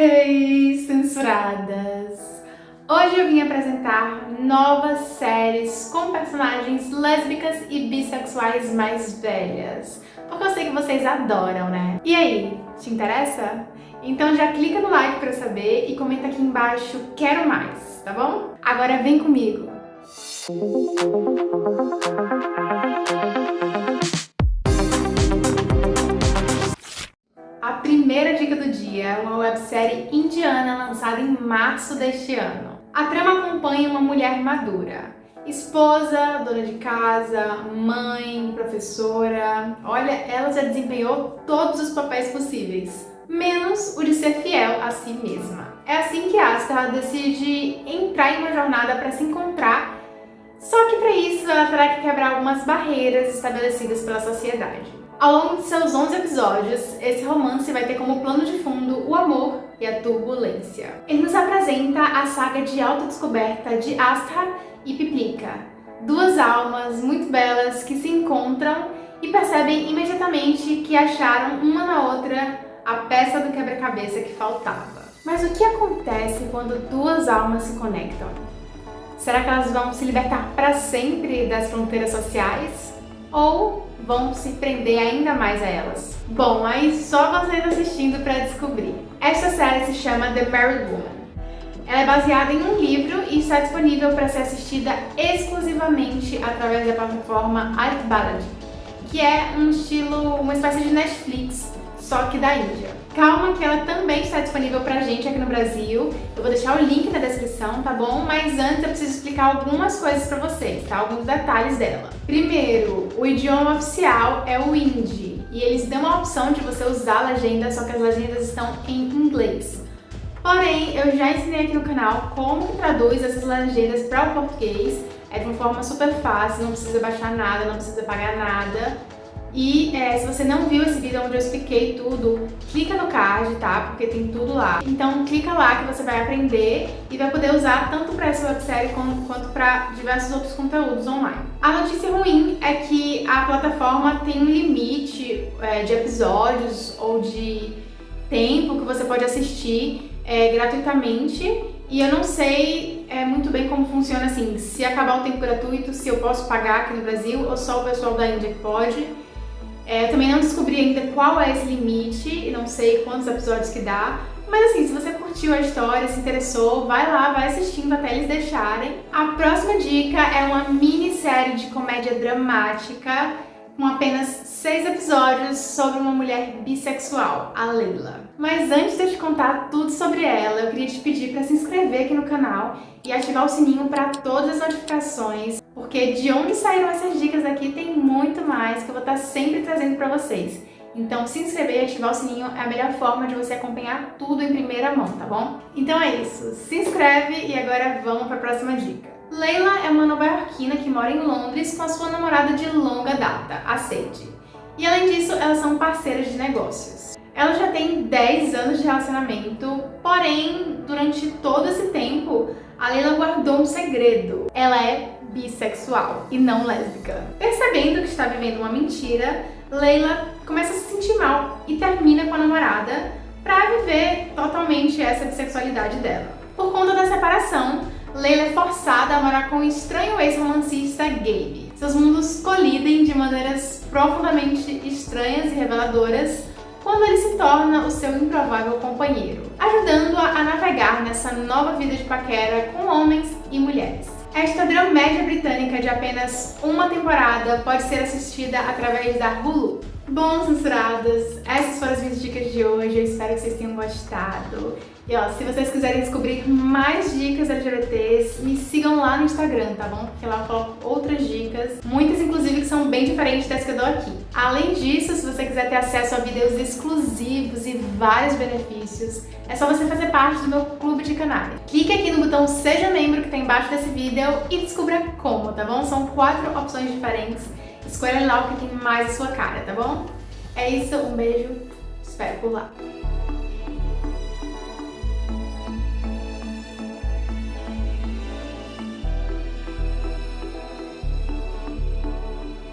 Hey, censuradas! Hoje eu vim apresentar novas séries com personagens lésbicas e bissexuais mais velhas. Porque eu sei que vocês adoram, né? E aí, te interessa? Então já clica no like pra saber e comenta aqui embaixo quero mais, tá bom? Agora vem comigo! Primeira dica do dia é uma websérie indiana lançada em março deste ano. A trama acompanha uma mulher madura, esposa, dona de casa, mãe, professora. Olha, ela já desempenhou todos os papéis possíveis, menos o de ser fiel a si mesma. É assim que Asta decide entrar em uma jornada para se encontrar, só que para isso ela terá que quebrar algumas barreiras estabelecidas pela sociedade. Ao longo de seus 11 episódios, esse romance vai ter como plano de fundo o amor e a turbulência. Ele nos apresenta a saga de autodescoberta de Asta e Piplica, duas almas muito belas que se encontram e percebem imediatamente que acharam uma na outra a peça do quebra-cabeça que faltava. Mas o que acontece quando duas almas se conectam? Será que elas vão se libertar para sempre das fronteiras sociais? Ou vão se prender ainda mais a elas. Bom, aí só vocês assistindo para descobrir. Esta série se chama The Married Woman. Ela é baseada em um livro e está disponível para ser assistida exclusivamente através da plataforma Artbalad, que é um estilo, uma espécie de Netflix, só que da Índia. Calma que ela também está disponível pra gente aqui no Brasil. Eu vou deixar o link na descrição, tá bom? Mas antes eu preciso explicar algumas coisas pra vocês, tá? Alguns detalhes dela. Primeiro, o idioma oficial é o hindi. E eles dão a opção de você usar a legenda, só que as legendas estão em inglês. Porém, eu já ensinei aqui no canal como traduz essas legendas para o português. É de uma forma super fácil, não precisa baixar nada, não precisa pagar nada. E é, se você não viu esse vídeo onde eu expliquei tudo, clica no card, tá? Porque tem tudo lá. Então clica lá que você vai aprender e vai poder usar tanto para essa websérie quanto para diversos outros conteúdos online. A notícia ruim é que a plataforma tem um limite é, de episódios ou de tempo que você pode assistir é, gratuitamente e eu não sei é, muito bem como funciona assim, se acabar o tempo gratuito, se eu posso pagar aqui no Brasil ou só o pessoal da Índia que pode. É, eu também não descobri ainda qual é esse limite e não sei quantos episódios que dá. Mas assim, se você curtiu a história, se interessou, vai lá, vai assistindo até eles deixarem. A próxima dica é uma minissérie de comédia dramática com apenas seis episódios sobre uma mulher bissexual, a Leila. Mas antes de eu te contar tudo sobre ela, eu queria te pedir para se inscrever aqui no canal e ativar o sininho para todas as notificações, porque de onde saíram essas dicas aqui tem muito mais que eu vou estar sempre trazendo para vocês. Então se inscrever e ativar o sininho é a melhor forma de você acompanhar tudo em primeira mão, tá bom? Então é isso, se inscreve e agora vamos para a próxima dica. Leila é uma nova-iorquina que mora em Londres com a sua namorada de longa data, a Sadie. E além disso, elas são parceiras de negócios. Ela já tem 10 anos de relacionamento, porém, durante todo esse tempo, a Leila guardou um segredo. Ela é bissexual e não lésbica. Percebendo que está vivendo uma mentira, Leila começa a se sentir mal e termina com a namorada para viver totalmente essa bissexualidade dela. Por conta da separação, Leila é forçada a morar com o estranho ex-romancista Gabe. Seus mundos colidem de maneiras profundamente estranhas e reveladoras quando ele se torna o seu improvável companheiro, ajudando-a a navegar nessa nova vida de paquera com homens e mulheres. Esta dramédia britânica de apenas uma temporada pode ser assistida através da Hulu. Bom, censuradas, essas foram as minhas dicas de hoje, eu espero que vocês tenham gostado. E ó, se vocês quiserem descobrir mais dicas LGBTs, me sigam lá no Instagram, tá bom? Porque lá eu coloco outras dicas, muitas inclusive que são bem diferentes das que eu dou aqui. Além disso, se você quiser ter acesso a vídeos exclusivos e vários benefícios, é só você fazer parte do meu clube de canais. Clique aqui no botão Seja Membro que tá embaixo desse vídeo e descubra como, tá bom? São quatro opções diferentes Escolha lá o que tem mais a sua cara, tá bom? É isso, um beijo, espero por lá.